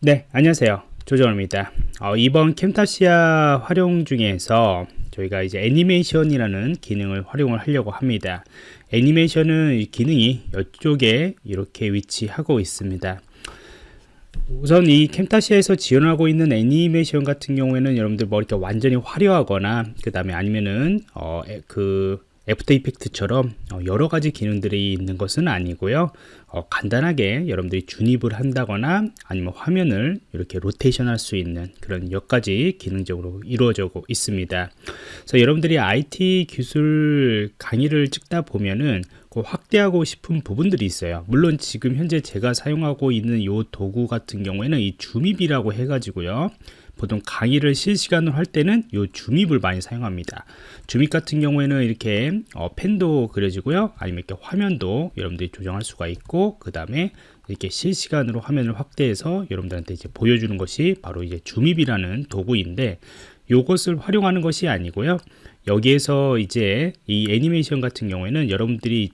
네 안녕하세요. 조정호입니다. 어, 이번 Camtasia 활용 중에서 저희가 이제 애니메이션이라는 기능을 활용을 하려고 합니다. 애니메이션은 기능이 이쪽에 이렇게 위치하고 있습니다. 우선 이 Camtasia에서 지원하고 있는 애니메이션 같은 경우에는 여러분들 뭐 이렇게 완전히 화려하거나 그 다음에 아니면은 어, 그 After Effects처럼 어, 여러 가지 기능들이 있는 것은 아니고요 어, 간단하게 여러분들이 준입을 한다거나 아니면 화면을 이렇게 로테이션 할 수 있는 그런 몇 가지 기능적으로 이루어져 있습니다. 그래서 여러분들이 IT 기술 강의를 찍다 보면은 그 확대하고 싶은 부분들이 있어요. 물론 지금 현재 제가 사용하고 있는 이 도구 같은 경우에는 이 줌입이라고 해 가지고요. 보통 강의를 실시간으로 할 때는 이 줌입을 많이 사용합니다. 줌입 같은 경우에는 이렇게 어, 펜도 그려지고요. 아니면 이렇게 화면도 여러분들이 조정할 수가 있고 그 다음에 이렇게 실시간으로 화면을 확대해서 여러분들한테 이제 보여주는 것이 바로 이제 줌입이라는 도구인데 이것을 활용하는 것이 아니고요. 여기에서 이제 이 애니메이션 같은 경우에는 여러분들이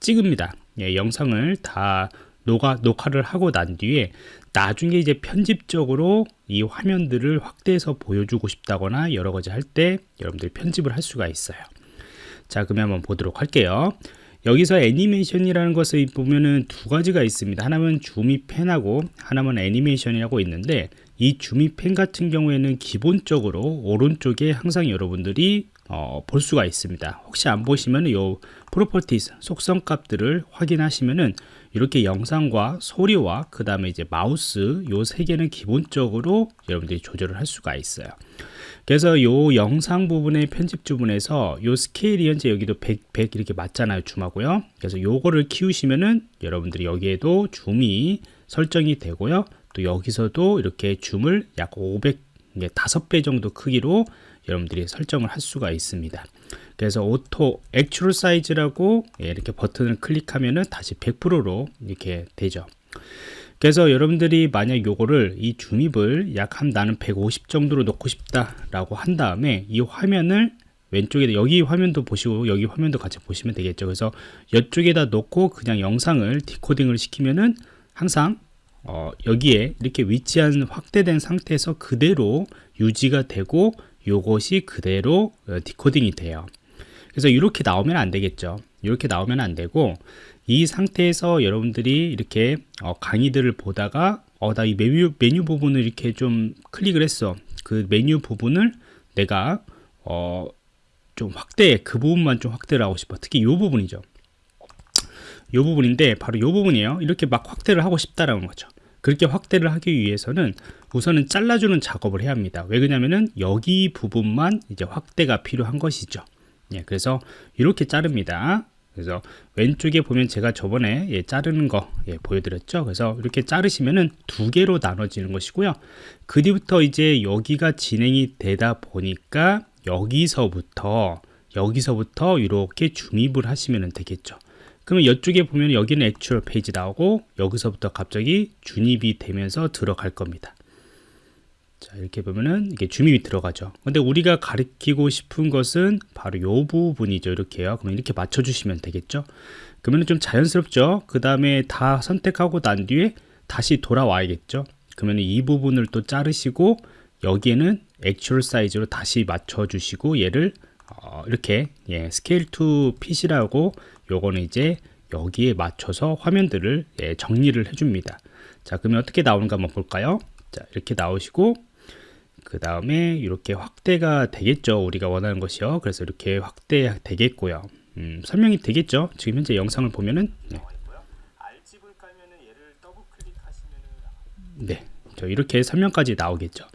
찍습니다. 예, 영상을 다 녹화, 녹화를 하고 난 뒤에 나중에 이제 편집적으로 이 화면들을 확대해서 보여주고 싶다거나 여러 가지 할 때 여러분들이 편집을 할 수가 있어요. 자 그러면 한번 보도록 할게요 여기서 애니메이션이라는 것을 보면은 두 가지가 있습니다. 하나는 Zoom n Pan하고 하나는 애니메이션이라고 있는데 이 Zoom n Pan 같은 경우에는 기본적으로 오른쪽에 항상 여러분들이 어, 볼 수가 있습니다. 혹시 안 보시면 요 properties 속성 값들을 확인하시면은 이렇게 영상과 소리와 그 다음에 이제 마우스 요 세 개는 기본적으로 여러분들이 조절을 할 수가 있어요 그래서 요 영상 부분의 편집 부분에서 요 스케일이 현재 여기도 100, 100 이렇게 맞잖아요 줌하고요. 그래서 요거를 키우시면은 여러분들이 여기에도 줌이 설정이 되고요. 또 여기서도 이렇게 줌을 약 500, 5배 정도 크기로 여러분들이 설정을 할 수가 있습니다. 그래서 auto actual size라고 예, 이렇게 버튼을 클릭하면은 다시 100%로 이렇게 되죠 그래서 여러분들이 만약 요거를 이 줌인을 약 한 나는 150 정도로 놓고 싶다 라고 한 다음에 이 화면을 왼쪽에 여기 화면도 보시고 여기 화면도 같이 보시면 되겠죠. 그래서 이쪽에다 놓고 그냥 영상을 디코딩을 시키면은 항상 어, 여기에 이렇게 위치한 확대된 상태에서 그대로 유지가 되고 요것이 그대로 어, 디코딩이 돼요. 그래서 이렇게 나오면 안 되겠죠 이렇게 나오면 안 되고 이 상태에서 여러분들이 이렇게 어, 강의들을 보다가 어, 나 이 메뉴, 메뉴 부분을 이렇게 좀 클릭을 했어. 그 메뉴 부분을 내가 어, 좀 확대 그 부분만 좀 확대를 하고 싶어. 특히 이 부분이죠. 이 부분인데 바로 이 부분이에요. 이렇게 막 확대를 하고 싶다라는 거죠. 그렇게 확대를 하기 위해서는 우선은 잘라주는 작업을 해야 합니다. 왜 그러냐면은 여기 부분만 이제 확대가 필요한 것이죠. 예, 그래서 이렇게 자릅니다. 그래서 왼쪽에 보면 제가 저번에 예, 자르는 거 예, 보여드렸죠. 그래서 이렇게 자르시면은 두 개로 나눠지는 것이고요. 그 뒤부터 이제 여기가 진행이 되다 보니까 여기서부터 여기서부터 이렇게 중입을 하시면 되겠죠. 그러면 이쪽에 보면 여기는 액츄얼 페이지 나오고 여기서부터 갑자기 중입이 되면서 들어갈 겁니다. 자 이렇게 보면은 이게 줌이 들어가죠. 근데 우리가 가리키고 싶은 것은 바로 요 부분이죠. 이렇게요. 그럼 이렇게 맞춰 주시면 되겠죠? 그러면 좀 자연스럽죠? 그 다음에 다 선택하고 난 뒤에 다시 돌아와야겠죠? 그러면 이 부분을 또 자르시고 여기에는 actual size로 다시 맞춰 주시고 얘를 어, 이렇게 예, scale to fit이라고 요거는 이제 여기에 맞춰서 화면들을 예, 정리를 해줍니다. 자 그러면 어떻게 나오는가 한번 볼까요? 자 이렇게 나오시고 그 다음에 이렇게 확대가 되겠죠 우리가 원하는 것이요 그래서 이렇게 확대 되겠고요 음, 설명이 되겠죠 지금 현재 영상을 보면은 네. 네, 저 이렇게 설명까지 나오겠죠.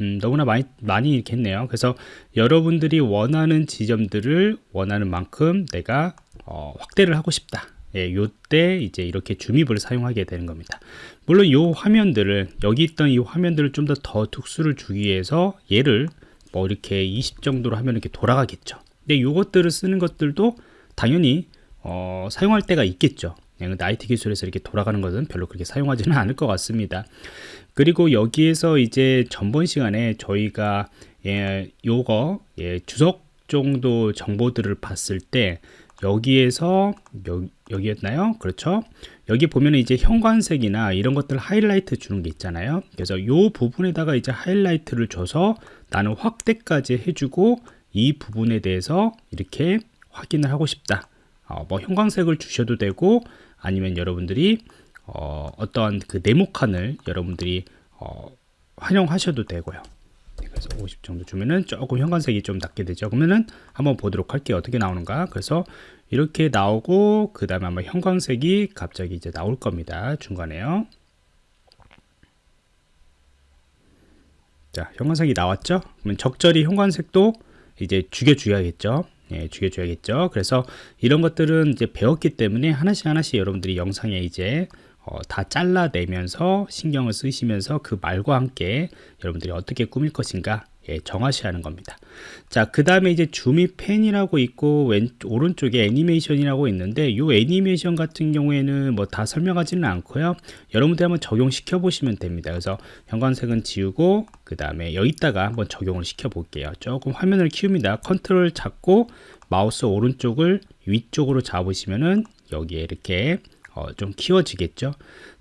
음, 너무나 많이 많이 있겠네요. 그래서 여러분들이 원하는 지점들을 원하는 만큼 내가 어, 확대를 하고 싶다. 예, 요때 이제 이렇게 줌입을 사용하게 되는 겁니다. 물론 요 화면들을 여기 있던 이 화면들을 좀 더 더 특수를 주기 위해서 얘를 뭐 이렇게 20 정도로 하면 이렇게 돌아가겠죠. 근데 요것들을 쓰는 것들도 당연히 어, 사용할 때가 있겠죠. 근데 IT 기술에서 이렇게 돌아가는 것은 별로 그렇게 사용하지는 않을 것 같습니다. 그리고 여기에서 이제 전번 시간에 저희가 예, 요거 예, 주석 정도 정보들을 봤을 때 여기에서 여기, 여기 였나요? 그렇죠? 여기 보면 이제 형광색이나 이런 것들 하이라이트 주는 게 있잖아요. 그래서 이 부분에다가 이제 하이라이트를 줘서 나는 확대까지 해주고 이 부분에 대해서 이렇게 확인을 하고 싶다. 어, 뭐 형광색을 주셔도 되고 아니면 여러분들이 어, 어떠한 그 네모칸을 여러분들이 어, 활용하셔도 되고요. 그래서 50 정도 주면은 조금 형광색이 좀 낮게 되죠. 그러면은 한번 보도록 할게요. 어떻게 나오는가. 그래서 이렇게 나오고 그 다음에 아마 형광색이 갑자기 이제 나올 겁니다. 중간에요. 자, 형광색이 나왔죠? 그러면 적절히 형광색도 이제 죽여줘야겠죠. 예, 죽여줘야겠죠. 그래서 이런 것들은 이제 배웠기 때문에 하나씩 하나씩 여러분들이 영상에 이제 어, 다 잘라내면서 신경을 쓰시면서 그 말과 함께 여러분들이 어떻게 꾸밀 것인가 예, 정하셔야 하는 겁니다. 자, 그 다음에 이제 줌이 펜이라고 있고 왼 오른쪽에 애니메이션이라고 있는데 이 애니메이션 같은 경우에는 뭐 다 설명하지는 않고요. 여러분들 한번 적용시켜 보시면 됩니다. 그래서 형광색은 지우고 그 다음에 여기다가 한번 적용을 시켜 볼게요. 조금 화면을 키웁니다. 컨트롤 잡고 마우스 오른쪽을 위쪽으로 잡으시면은 여기에 이렇게 어, 좀 키워지겠죠.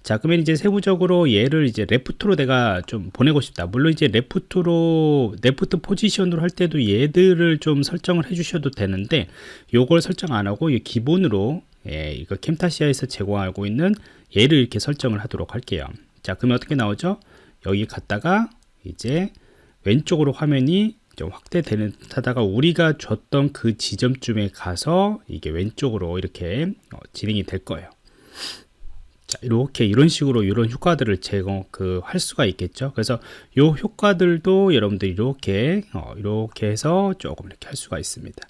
자, 그러면 이제 세부적으로 얘를 이제 left로 내가 좀 보내고 싶다. 물론 이제 left로, left position으로 할 때도 얘들을 좀 설정을 해 주셔도 되는데, 요걸 설정 안 하고, 기본으로, 예, 이거 캠타시아에서 제공하고 있는 얘를 이렇게 설정을 하도록 할게요. 자, 그러면 어떻게 나오죠? 여기 갔다가, 이제 왼쪽으로 화면이 좀 확대되는 하다가 우리가 줬던 그 지점쯤에 가서 이게 왼쪽으로 이렇게 어, 진행이 될 거예요. 자, 이렇게 이런 식으로 이런 효과들을 제공 그 할 수가 있겠죠. 그래서 이 효과들도 여러분들이 이렇게 어, 이렇게 해서 조금 이렇게 할 수가 있습니다.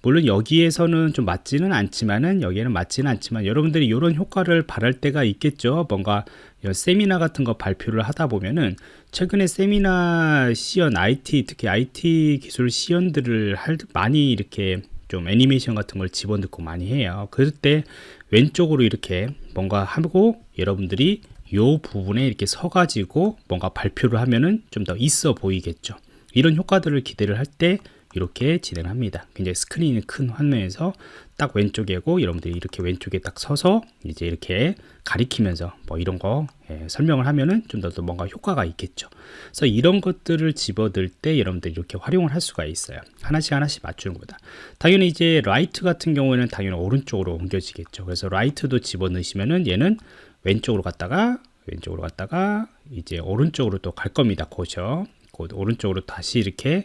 물론 여기에서는 좀 맞지는 않지만은 여기에는 맞지는 않지만 여러분들이 이런 효과를 바랄 때가 있겠죠. 뭔가 세미나 같은 거 발표를 하다 보면은 최근에 세미나 시연 IT 특히 IT 기술 시연들을 할 많이 이렇게 좀 애니메이션 같은 걸 집어넣고 많이 해요. 그럴 때 왼쪽으로 이렇게 뭔가 하고 여러분들이 이 부분에 이렇게 서가지고 뭔가 발표를 하면은 좀 더 있어 보이겠죠. 이런 효과들을 기대를 할때 이렇게 진행합니다. 굉장히 스크린이 큰 화면에서 딱 왼쪽이고 여러분들이 이렇게 왼쪽에 딱 서서 이제 이렇게 가리키면서 뭐 이런 거 예, 설명을 하면은 좀 더 뭔가 효과가 있겠죠. 그래서 이런 것들을 집어들 때 여러분들이 이렇게 활용을 할 수가 있어요. 하나씩 하나씩 맞추는 거다. 당연히 이제 right 같은 경우에는 당연히 오른쪽으로 옮겨지겠죠. 그래서 right도 집어넣으시면은 얘는 왼쪽으로 갔다가 왼쪽으로 갔다가 이제 오른쪽으로 또 갈 겁니다. 곧이요. 곧 오른쪽으로 다시 이렇게 어,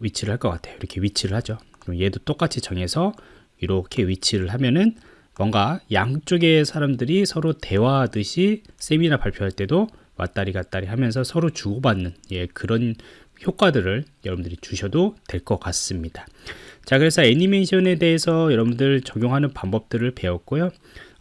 위치를 할 것 같아요. 이렇게 위치를 하죠. 그럼 얘도 똑같이 정해서 이렇게 위치를 하면은 뭔가 양쪽의 사람들이 서로 대화하듯이 세미나 발표할 때도 왔다리 갔다리 하면서 서로 주고받는 예, 그런 효과들을 여러분들이 주셔도 될 것 같습니다. 자, 그래서 애니메이션에 대해서 여러분들 적용하는 방법들을 배웠고요.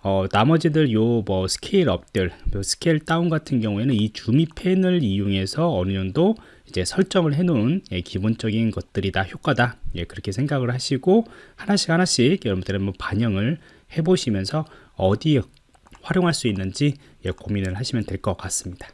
어, 나머지들 요 뭐 scale up들, 뭐 scale down 같은 경우에는 이 zoom n pan을 이용해서 어느 정도 이제 설정을 해놓은 예, 기본적인 것들이 다 효과다. 예, 그렇게 생각을 하시고 하나씩 하나씩 여러분들은 뭐 반영을 해보시면서 어디에 활용할 수 있는지 예, 고민을 하시면 될 것 같습니다.